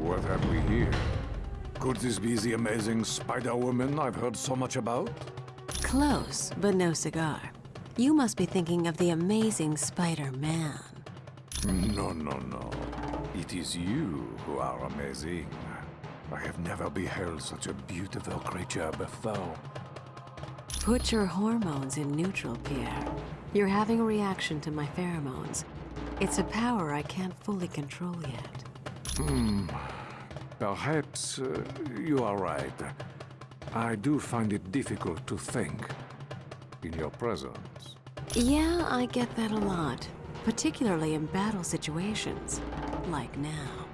What have we here? Could this be the amazing Spider-Woman I've heard so much about? Close, but no cigar. You must be thinking of the amazing Spider-Man. No, no, no. It is you who are amazing. I have never beheld such a beautiful creature before. Put your hormones in neutral, Pierre. You're having a reaction to my pheromones. It's a power I can't fully control yet. Perhaps uh, you are right. I do find it difficult to think in your presence. Yeah, I get that a lot. Particularly in battle situations. Like now.